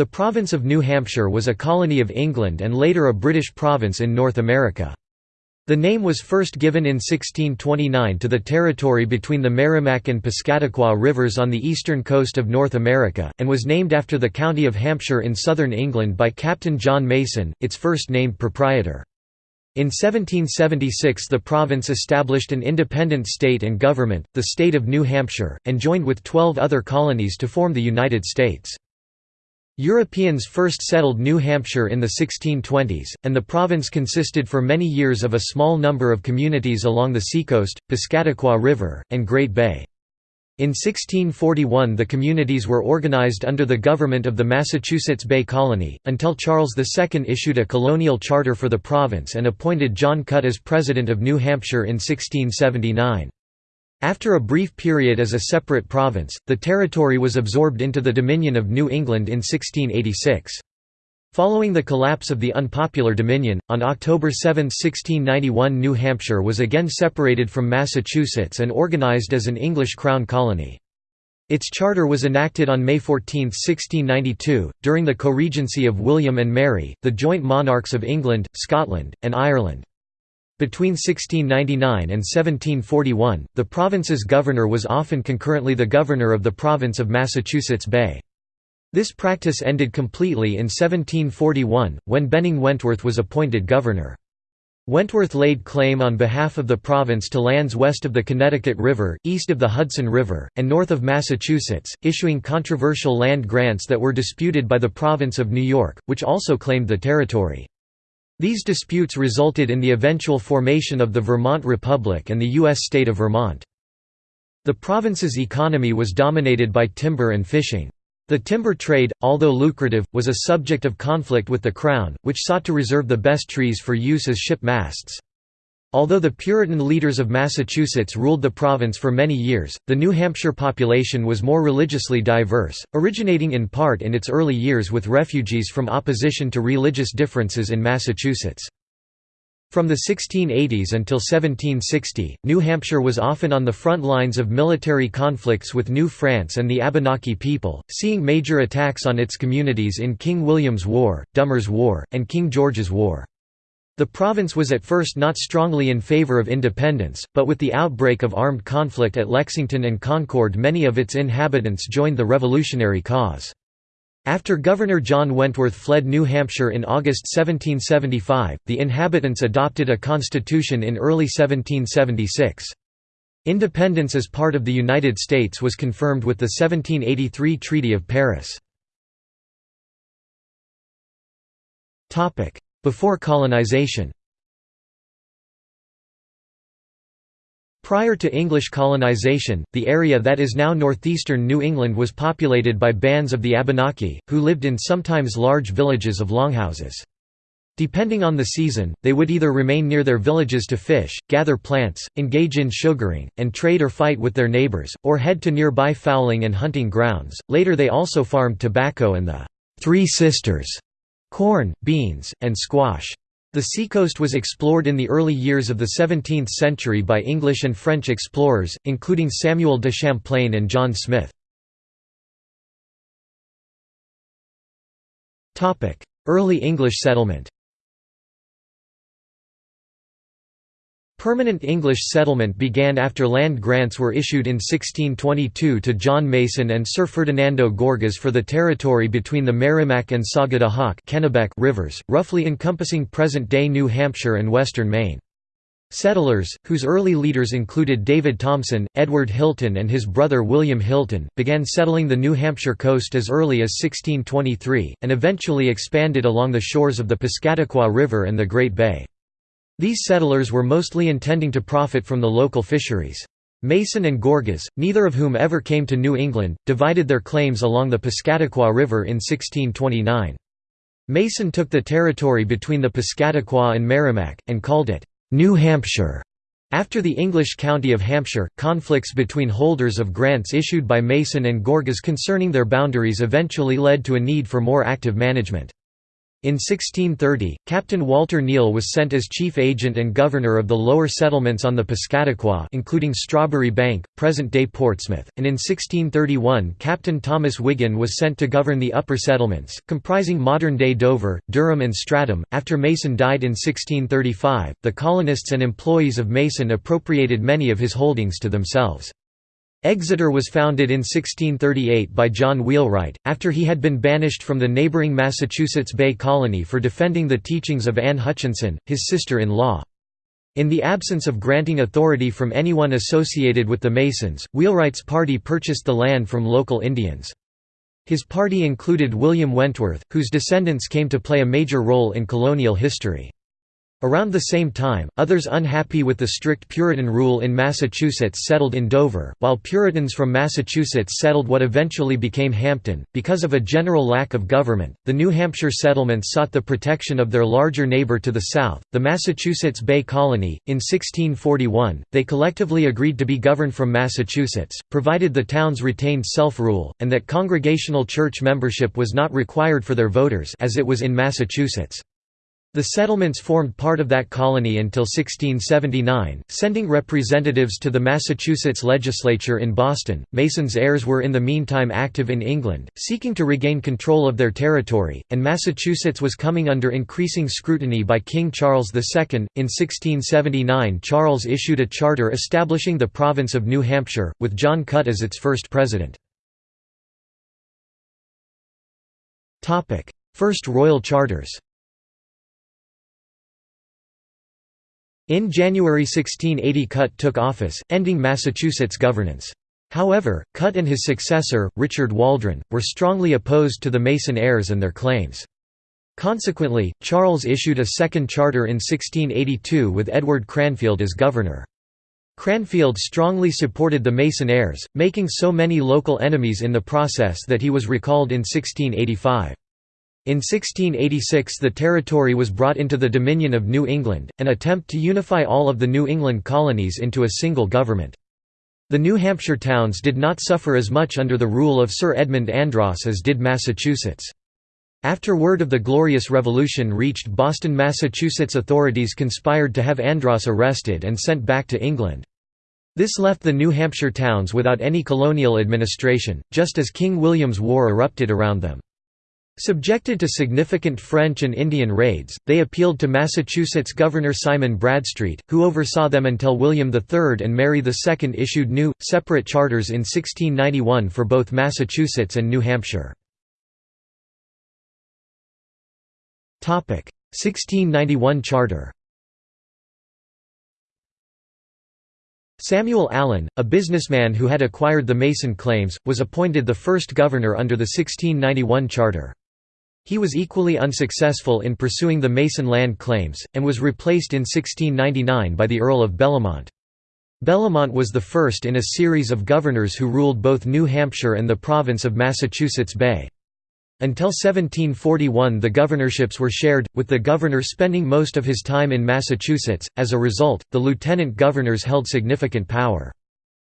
The province of New Hampshire was a colony of England and later a British province in North America. The name was first given in 1629 to the territory between the Merrimack and Piscataqua rivers on the eastern coast of North America, and was named after the county of Hampshire in southern England by Captain John Mason, its first named proprietor. In 1776 the province established an independent state and government, the state of New Hampshire, and joined with twelve other colonies to form the United States. Europeans first settled New Hampshire in the 1620s, and the province consisted for many years of a small number of communities along the seacoast, Piscataqua River, and Great Bay. In 1641 the communities were organized under the government of the Massachusetts Bay Colony, until Charles II issued a colonial charter for the province and appointed John Cutt as President of New Hampshire in 1679. After a brief period as a separate province, the territory was absorbed into the Dominion of New England in 1686. Following the collapse of the unpopular Dominion, on October 7, 1691 New Hampshire was again separated from Massachusetts and organized as an English Crown colony. Its charter was enacted on May 14, 1692, during the co-regency of William and Mary, the joint monarchs of England, Scotland, and Ireland. Between 1699 and 1741, the province's governor was often concurrently the governor of the province of Massachusetts Bay. This practice ended completely in 1741, when Benning Wentworth was appointed governor. Wentworth laid claim on behalf of the province to lands west of the Connecticut River, east of the Hudson River, and north of Massachusetts, issuing controversial land grants that were disputed by the province of New York, which also claimed the territory. These disputes resulted in the eventual formation of the Vermont Republic and the U.S. state of Vermont. The province's economy was dominated by timber and fishing. The timber trade, although lucrative, was a subject of conflict with the Crown, which sought to reserve the best trees for use as ship masts. Although the Puritan leaders of Massachusetts ruled the province for many years, the New Hampshire population was more religiously diverse, originating in part in its early years with refugees from opposition to religious differences in Massachusetts. From the 1680s until 1760, New Hampshire was often on the front lines of military conflicts with New France and the Abenaki people, seeing major attacks on its communities in King William's War, Dummer's War, and King George's War. The province was at first not strongly in favour of independence, but with the outbreak of armed conflict at Lexington and Concord many of its inhabitants joined the revolutionary cause. After Governor John Wentworth fled New Hampshire in August 1775, the inhabitants adopted a constitution in early 1776. Independence as part of the United States was confirmed with the 1783 Treaty of Paris. Before colonization Prior to English colonization, the area that is now northeastern New England was populated by bands of the Abenaki, who lived in sometimes large villages of longhouses. Depending on the season, they would either remain near their villages to fish, gather plants, engage in sugaring, and trade or fight with their neighbors, or head to nearby fowling and hunting grounds. Later they also farmed tobacco and the Three Sisters corn, beans, and squash. The seacoast was explored in the early years of the 17th century by English and French explorers, including Samuel de Champlain and John Smith. Early English settlement Permanent English settlement began after land grants were issued in 1622 to John Mason and Sir Ferdinando Gorges for the territory between the Merrimack and Sagadahoc rivers, roughly encompassing present-day New Hampshire and western Maine. Settlers, whose early leaders included David Thompson, Edward Hilton and his brother William Hilton, began settling the New Hampshire coast as early as 1623, and eventually expanded along the shores of the Piscataqua River and the Great Bay. These settlers were mostly intending to profit from the local fisheries. Mason and Gorges, neither of whom ever came to New England, divided their claims along the Piscataqua River in 1629. Mason took the territory between the Piscataqua and Merrimack, and called it, "'New Hampshire'". After the English county of Hampshire, conflicts between holders of grants issued by Mason and Gorges concerning their boundaries eventually led to a need for more active management. In 1630, Captain Walter Neal was sent as chief agent and governor of the lower settlements on the Piscataqua including Strawberry Bank, present-day Portsmouth, and in 1631 Captain Thomas Wiggin was sent to govern the upper settlements, comprising modern-day Dover, Durham and Stratham. After Mason died in 1635, the colonists and employees of Mason appropriated many of his holdings to themselves. Exeter was founded in 1638 by John Wheelwright, after he had been banished from the neighbouring Massachusetts Bay Colony for defending the teachings of Anne Hutchinson, his sister-in-law. In the absence of granting authority from anyone associated with the Masons, Wheelwright's party purchased the land from local Indians. His party included William Wentworth, whose descendants came to play a major role in colonial history. Around the same time, others unhappy with the strict Puritan rule in Massachusetts settled in Dover, while Puritans from Massachusetts settled what eventually became Hampton. Because of a general lack of government, the New Hampshire settlements sought the protection of their larger neighbor to the south, the Massachusetts Bay Colony. In 1641, they collectively agreed to be governed from Massachusetts, provided the towns retained self rule, and that congregational church membership was not required for their voters as it was in Massachusetts. The settlements formed part of that colony until 1679, sending representatives to the Massachusetts legislature in Boston. Mason's heirs were in the meantime active in England, seeking to regain control of their territory, and Massachusetts was coming under increasing scrutiny by King Charles II. In 1679, Charles issued a charter establishing the province of New Hampshire, with John Cutt as its first president. First royal charters In January 1680 Cutt took office, ending Massachusetts governance. However, Cutt and his successor, Richard Waldron, were strongly opposed to the Mason heirs and their claims. Consequently, Charles issued a second charter in 1682 with Edward Cranfield as governor. Cranfield strongly supported the Mason heirs, making so many local enemies in the process that he was recalled in 1685. In 1686 the territory was brought into the Dominion of New England, an attempt to unify all of the New England colonies into a single government. The New Hampshire towns did not suffer as much under the rule of Sir Edmund Andros as did Massachusetts. After word of the Glorious Revolution reached Boston Massachusetts authorities conspired to have Andros arrested and sent back to England. This left the New Hampshire towns without any colonial administration, just as King William's War erupted around them. Subjected to significant French and Indian raids, they appealed to Massachusetts Governor Simon Bradstreet, who oversaw them until William III and Mary II issued new, separate charters in 1691 for both Massachusetts and New Hampshire. 1691 Charter Samuel Allen, a businessman who had acquired the Mason claims, was appointed the first governor under the 1691 charter. He was equally unsuccessful in pursuing the Mason land claims, and was replaced in 1699 by the Earl of Bellomont. Bellomont was the first in a series of governors who ruled both New Hampshire and the province of Massachusetts Bay. Until 1741 the governorships were shared, with the governor spending most of his time in Massachusetts, as a result, the lieutenant governors held significant power.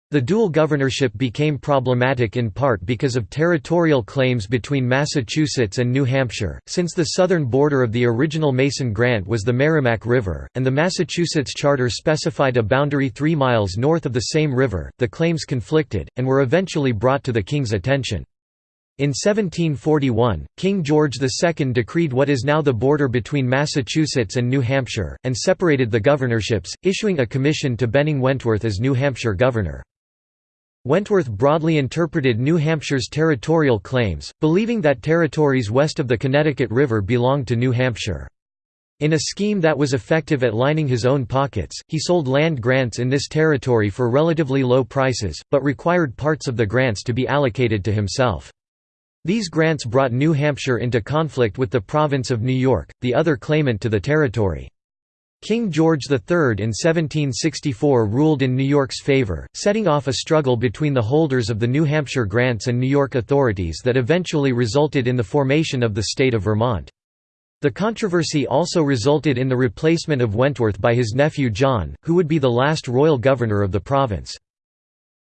The dual governorship became problematic in part because of territorial claims between Massachusetts and New Hampshire, since the southern border of the original Mason grant was the Merrimack River, and the Massachusetts Charter specified a boundary three miles north of the same river. The claims conflicted, and were eventually brought to the king's attention. In 1741, King George II decreed what is now the border between Massachusetts and New Hampshire, and separated the governorships, issuing a commission to Benning Wentworth as New Hampshire governor. Wentworth broadly interpreted New Hampshire's territorial claims, believing that territories west of the Connecticut River belonged to New Hampshire. In a scheme that was effective at lining his own pockets, he sold land grants in this territory for relatively low prices, but required parts of the grants to be allocated to himself. These grants brought New Hampshire into conflict with the province of New York, the other claimant to the territory. King George III in 1764 ruled in New York's favor, setting off a struggle between the holders of the New Hampshire grants and New York authorities that eventually resulted in the formation of the state of Vermont. The controversy also resulted in the replacement of Wentworth by his nephew John, who would be the last royal governor of the province.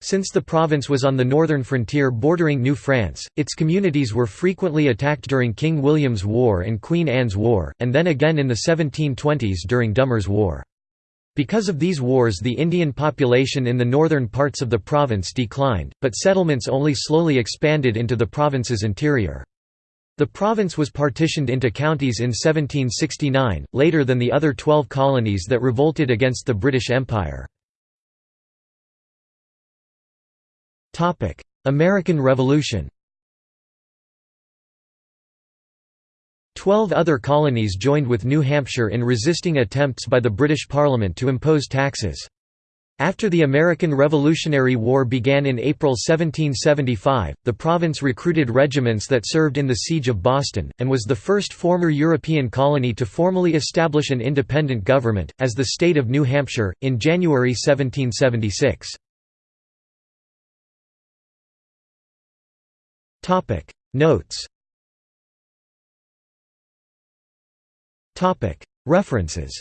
Since the province was on the northern frontier bordering New France, its communities were frequently attacked during King William's War and Queen Anne's War, and then again in the 1720s during Dummer's War. Because of these wars the Indian population in the northern parts of the province declined, but settlements only slowly expanded into the province's interior. The province was partitioned into counties in 1769, later than the other twelve colonies that revolted against the British Empire. American Revolution Twelve other colonies joined with New Hampshire in resisting attempts by the British Parliament to impose taxes. After the American Revolutionary War began in April 1775, the province recruited regiments that served in the Siege of Boston, and was the first former European colony to formally establish an independent government, as the state of New Hampshire, in January 1776. Notes. Topic. References